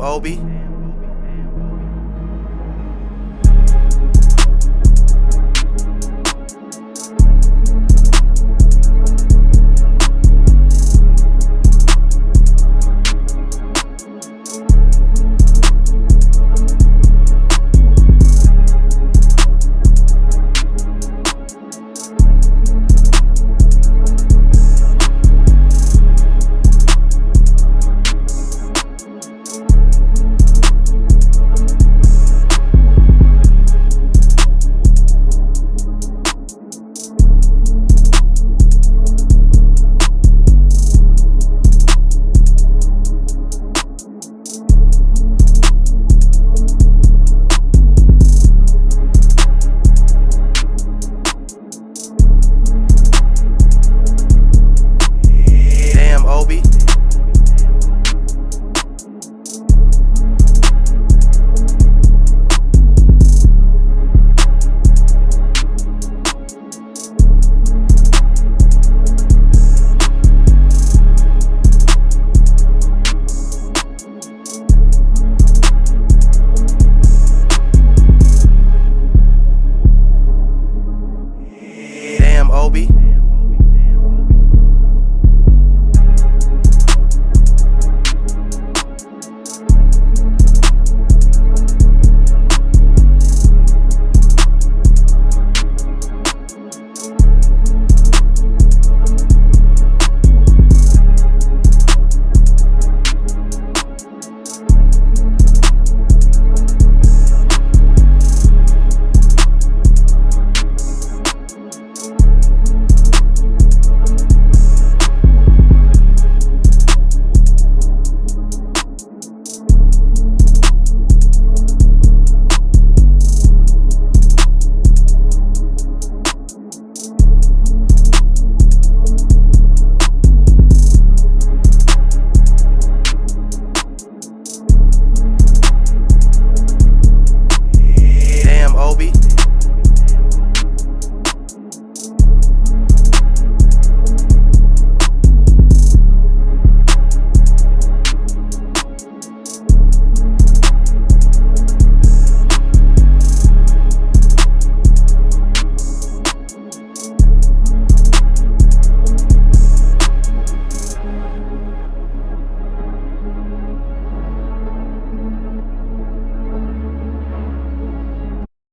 Obi. I'm Obi.